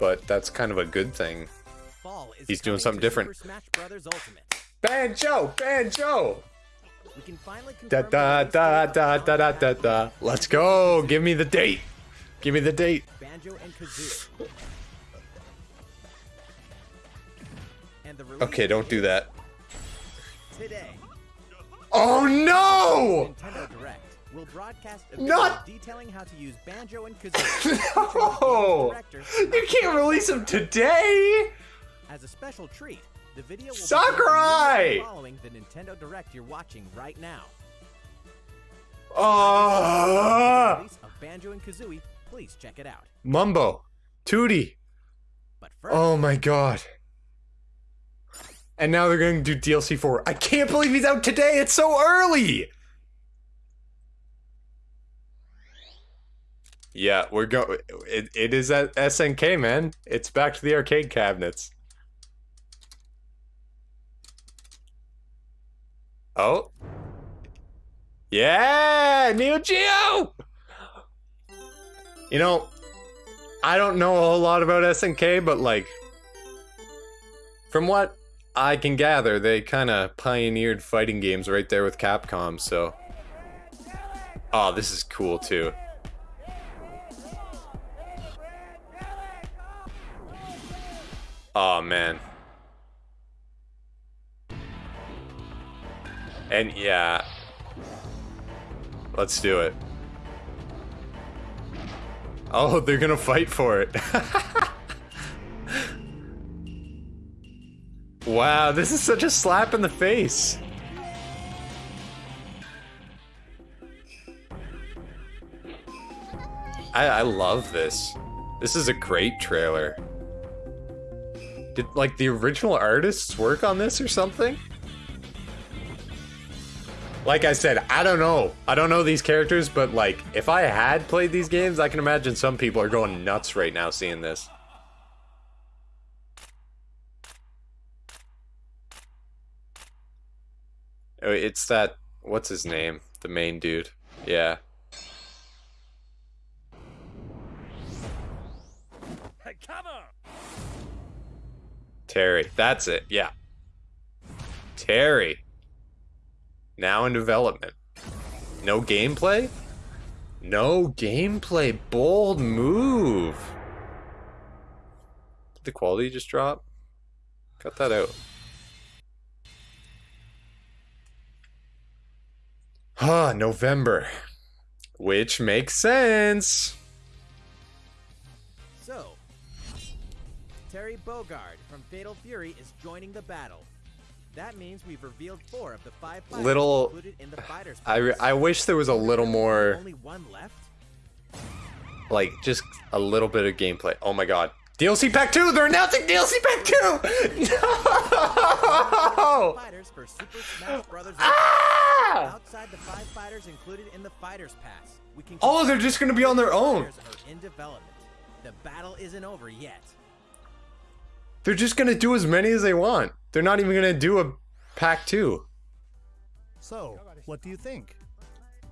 but that's kind of a good thing. He's doing something different. Super Smash Brothers Ultimate. Banjo! Banjo! We can finally Da da da da da da da da. Let's go! Give me the date! Give me the date! Banjo and the Okay, don't do that. today. Oh no! Nintendo Direct will broadcast a Not- video detailing how to use Banjo and Kazooie. No! You can't release them today! As a special treat, the video will Sakurai! begin following the Nintendo Direct you're watching right now. Oh! Release of Banjo and Kazooie, please check it out. Mumbo. Tootie. But oh first, Oh my god. And now they're going to do DLC 4. I can't believe he's out today! It's so early! Yeah, we're going. It, it is at SNK, man. It's back to the arcade cabinets. Oh. Yeah! Neo Geo! You know, I don't know a whole lot about SNK, but like, from what I can gather, they kind of pioneered fighting games right there with Capcom, so. Oh, this is cool too. Oh man. And yeah. Let's do it. Oh, they're gonna fight for it. wow, this is such a slap in the face. I, I love this. This is a great trailer. Did like the original artists work on this or something? Like I said, I don't know. I don't know these characters, but like if I had played these games, I can imagine some people are going nuts right now seeing this. Oh, it's that what's his name? The main dude. Yeah. Terry. That's it. Yeah. Terry. Now in development. No gameplay? No gameplay. Bold move. Did the quality just drop? Cut that out. Ah, November. Which makes sense. Terry Bogard from Fatal Fury is joining the battle. That means we've revealed four of the five fighters Little- included in the fighters. I, pass. I wish there was a little more, Only one left. like, just a little bit of gameplay. Oh my god. DLC Pack 2! They're announcing DLC Pack 2! No! Fighters for Super Smash Brothers. Ah! Outside the five fighters included in the Fighters Pass, we can. Oh, they're just gonna be on their own. In development. The battle isn't over yet. They're just gonna do as many as they want. They're not even gonna do a Pack 2. So, what do you think?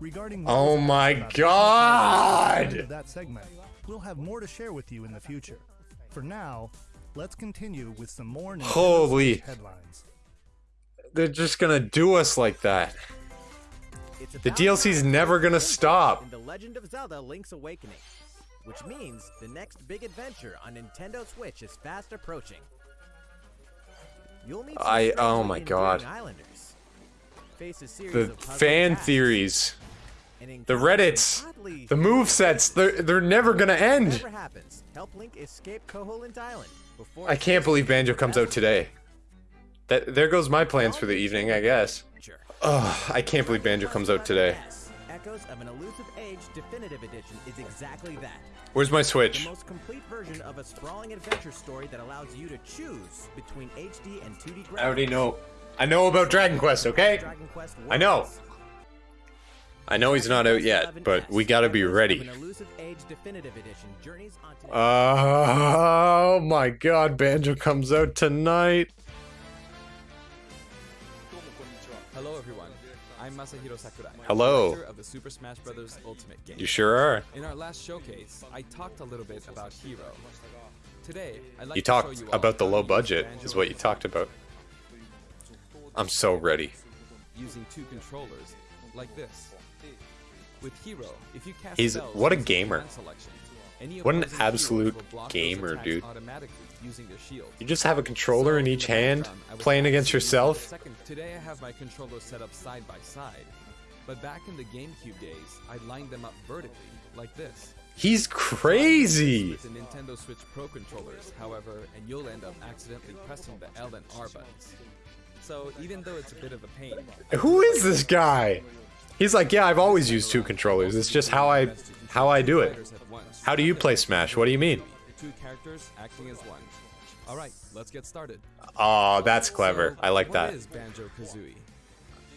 Regarding Oh my announced about the end God! that segment, we'll have more to share with you in the future. For now, let's continue with some more Nintendo Holy. Headlines. They're just gonna do us like that. It's The about DLC's never gonna stop. In the Legend of Zelda: Link's Awakening, which means the next big adventure on Nintendo Switch is fast approaching. You'll meet I- oh my God. Islanders. Face a series The fan theories, the Reddits, the move sets, they're, they're never gonna end. Happens, help Link escape Island before I can't believe Banjo comes out today. That There goes my plans for the evening, I guess. Ugh, I can't believe Banjo comes out today. Echoes of an Elusive Age Definitive Edition is exactly that. Where's my Switch? The most complete version of a sprawling adventure story that allows you to choose between HD and 2D graphics. I already know. I know about Dragon Quest, okay? Dragon Quest I know. I know he's not out yet, but we gotta be ready. An Elusive Age Definitive Edition journeys onto Oh, oh my god, Banjo comes out tonight. I'm Masahiro Sakurai. Hello. Of the Super Smash Bros. Ultimate game. You sure are. In our last showcase, I talked a little bit about Hero. Today, I'd like You to show talked you about the low budget, is what you talked about. I'm so ready. using two controllers, like this. With Hero, if you cast He's- what a gamer. command selection, any What an absolute will block those gamer, dude. Using their shield. You just have a controller So, in each hand, playing against actually using the yourself. second- Today I have my controllers set up side by side, but back in the GameCube days, I lined them up vertically, like this. He's crazy. With the Nintendo Switch Pro controllers, however, and you'll end up accidentally pressing the L and R buttons. So even though it's a bit of a pain, Who is this guy? He's like, yeah, I've always used two controllers. It's just how I how I do it. fighters at once. How do you play Smash? What do you mean? Two characters acting as one. All right, let's get started. Oh, that's clever. So, I like what that. Banjo-Kazooie?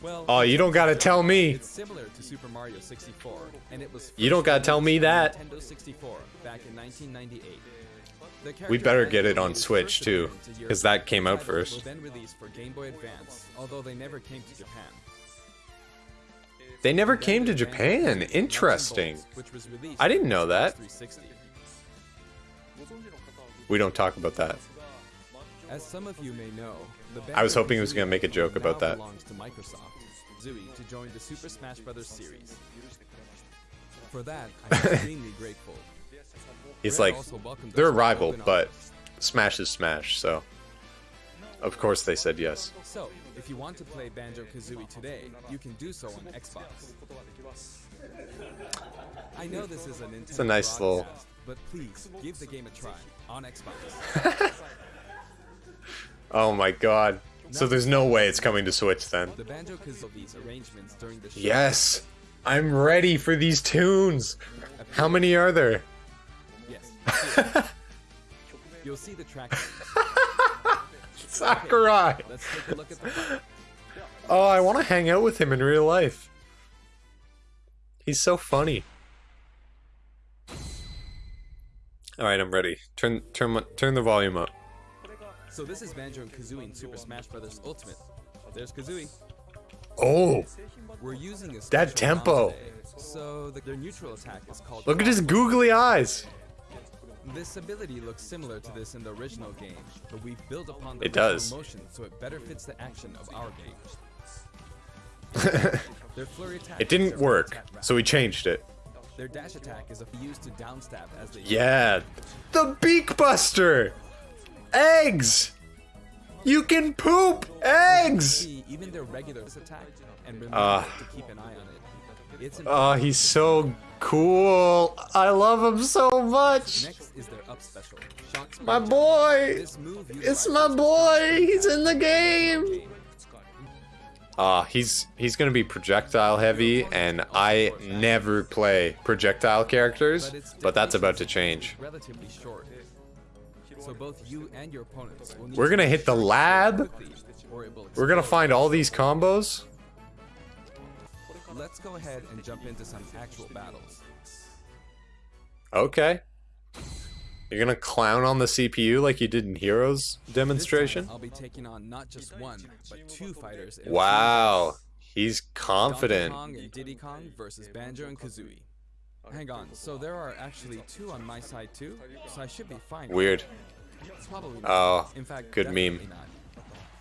Well, Oh, you don't gotta tell me. It's similar to Super Mario 64, and it was. You don't gotta tell me that. Nintendo 64 back in 1998. We better get it on Switch, too, appearance a year 'cause that came out first. Then released for Game Boy Advance, although they never came to Japan. They never came to Japan. Interesting. Nuts and Bolts, which was released I didn't know that. Xbox 360. We don't talk about that. As some of you may know, the I was hoping he was gonna make a joke about that. belongs to Microsoft, Zooey, to join the Super Smash Bros. series. For that, I'm extremely grateful. He's like, they're a rival, but. Smash is Smash, so. Of course they said yes. So, if you want to play Banjo Kazooie today, you can do so on Xbox. I know this is a Nintendo it's a nice little- but please give the game a try on Xbox. Oh my god. So there's no way it's coming to Switch then. The Banjo Kazooie's arrangements during the show. Yes! I'm ready for these tunes! How many are there? Yes. You'll see the track. Sakurai! Let's take a look at the fight. Oh, I want to hang out with him in real life. He's so funny. All right, I'm ready. Turn turn turn the volume up. So this is Banjo and Kazooie in Super Smash Bros. Ultimate. There's Kazooie. Oh, We're using a That tempo. Today, So the, their neutral attack is called. look at his googly eyes. This ability looks similar to this in the original game, but we've built upon the It does. motion so it better fits the action of our game. Their flurry attack It didn't work, so we changed it. Their dash attack is used to downstab as they Yeah, the Beak Buster. Eggs. You can poop eggs. even their regular attack and remember Ah. to keep an eye on it. It's Oh, he's so cool. I love him so much. Next is their up special. My boy. It's my boy. He's in the game. Ah, he's he's gonna be projectile heavy, and I never play projectile characters, but that's about to change. is Relatively short. So both you and your opponents will need We're gonna hit the lab. quickly, or it will We're gonna find all these combos. Let's go ahead and jump into some actual battles. Okay. You're gonna clown on the CPU like you did in Heroes demonstration. I'll be taking on not just one, but two fighters. Wow, he's team. Donkey confident. Kong and Diddy Kong versus Banjo and Kazooie. Hang on, so there are actually two on my side too, so I should be fine. Weird. Oh, In fact, good meme. not. I'm at quite a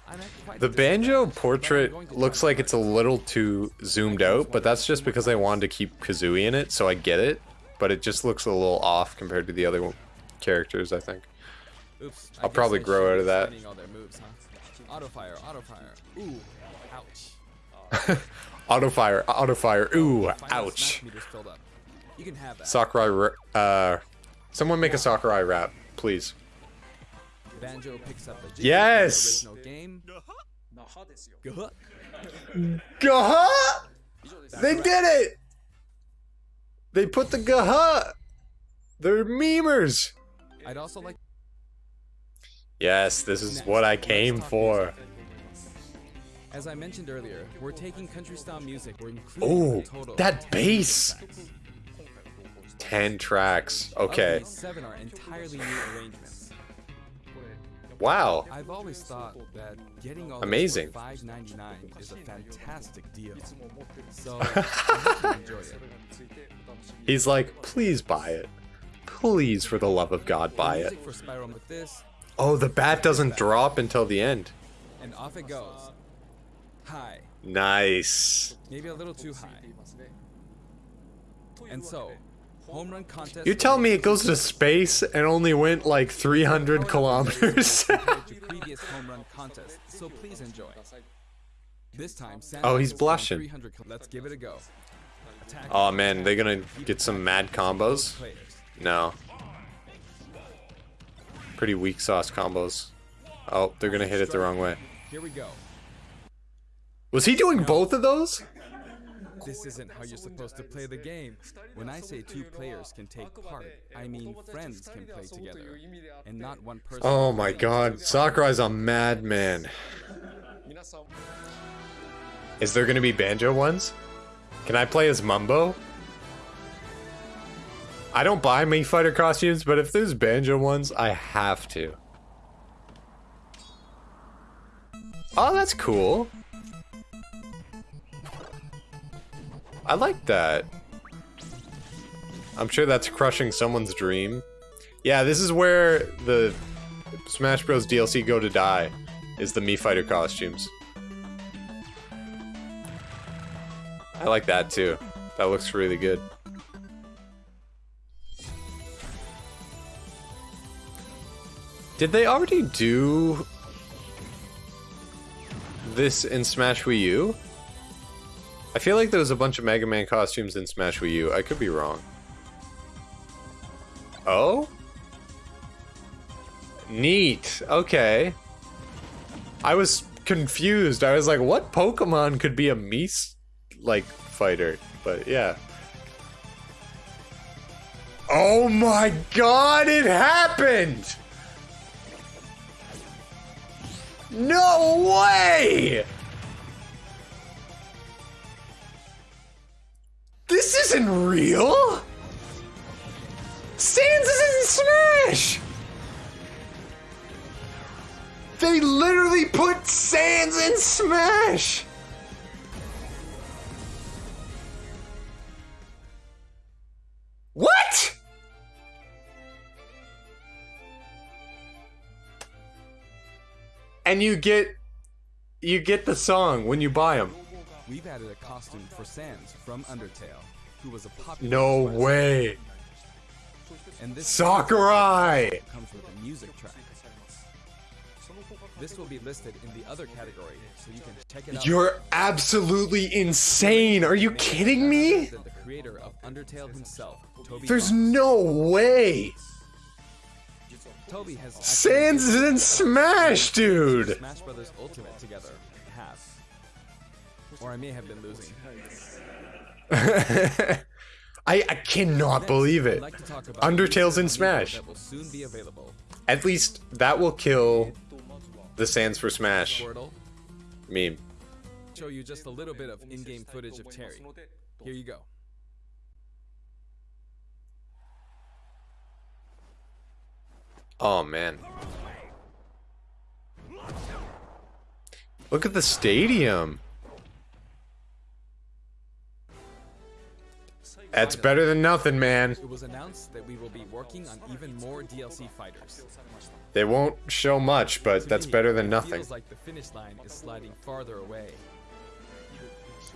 The banjo disadvantage, but I'm portrait looks like it's a little too zoomed out, but that's just because I wanted to keep Kazooie in it, so I get it. But it just looks a little off compared to the other characters, I think. Oops, I'll probably grow out of that. studying all their moves, huh? Auto fire, auto fire. Ooh, ouch. Auto fire, auto fire. Ooh, ouch. meter's filled up. You can have that. Sakurai, uh, someone make a Sakurai rap, please. Banjo picks up the Jig Yes! original game. Gah. Gaha! They did it! They put the gaha! They're memers! I'd also like Yes, this is what I came for. As I mentioned earlier, we're taking country style music. We're including total that bass! 10 tracks. Okay. seven are entirely new arrangements. Wow. I've always thought that getting all Amazing. this for $5.99 is a fantastic deal. So I hope you enjoy it. He's like, please buy it. Please, for the love of God, buy it. Music for Spyro with this, Oh, the bat doesn't drop until the end. and off it goes. High, Nice. maybe a little too high. And so, home run contest. You tell me it goes to space and only went like 300 kilometers. previous home run contests, so please enjoy. This time, Oh, he's blushing. Let's give it a go. Oh man, they're gonna get some mad combos? No. Pretty weak sauce combos. Oh, they're gonna hit it the wrong way. Here we go. Was he doing both of those? This isn't how you're supposed to play the game. When I say two players can take part, I mean friends can play together, and not one person. Oh my god, Sakurai's a madman. Is there gonna be banjo ones? Can I play as Mumbo? I don't buy Mii Fighter costumes, but if there's banjo ones, I have to. Oh, that's cool. I like that. I'm sure that's crushing someone's dream. Yeah, this is where the Smash Bros. DLC go to die, is the Mii Fighter costumes. I like that too. That looks really good. Did they already do this in Smash Wii U? I feel like there was a bunch of Mega Man costumes in Smash Wii U. I could be wrong. Oh? Neat. Okay. I was confused. I was like, what Pokemon could be a Mii, like, fighter? But yeah. Oh my god, it happened! No way! This isn't real! Sans is in Smash! They literally put Sans in Smash! What? And you get you get the song when you buy them. We've added a costume for Sans from Undertale, who was a popular. No way. And this Sakurai! comes with a music track. This will be listed in the other category, so you can check it out. You're absolutely insane. Are you kidding me? The creator of Undertale himself, Toby. There's no way. Toby has Sans is in Smash, dude. Smash Brothers Ultimate together. Have. Or I may have been losing. I, I cannot believe it. like to talk about Undertale's in Smash. That will soon be available. At least that will kill the Sans for Smash meme. show you just a little bit of in-game footage of Terry. Here you go. Oh man. Look at the stadium. That's better than nothing, man. It was announced that we will be working on even more DLC fighters. They won't show much, but that's better than it nothing. Feels like the finish line is sliding farther away.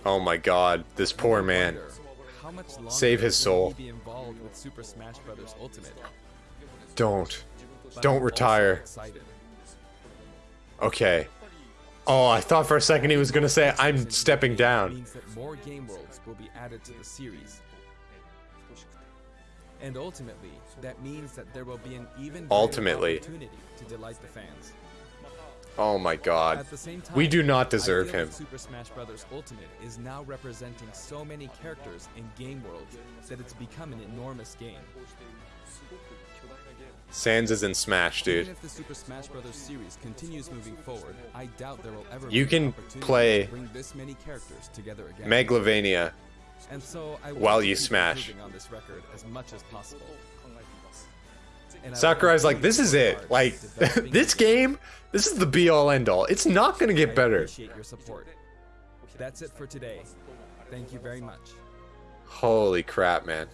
Oh my god, this poor man. Wonder, how much longer Save his soul. he Be involved with Super Smash Bros. Ultimate. Don't. Don't retire. Okay. Oh, I thought for a second he was gonna say, I'm stepping down. Means that more game worlds will be added to the series. And ultimately, that means that there will be an even Ultimately. opportunity to delight the fans. Oh my god. At the same time, We do not deserve him. Super Smash Bros. Ultimate is now representing so many characters in game worlds that it's become an enormous game. Sans is in Smash, dude. Even if the Super Smash Bros. series continues moving forward, I doubt there will ever You can play to bring this many characters together again. Megalovania. And so I while you smash. on this record as much as possible. And I will Sakurai's like, this is it. Like, this game. this is the be all end all. It's not gonna get better. appreciate your support. That's it for today. Thank you very much. Holy crap, man.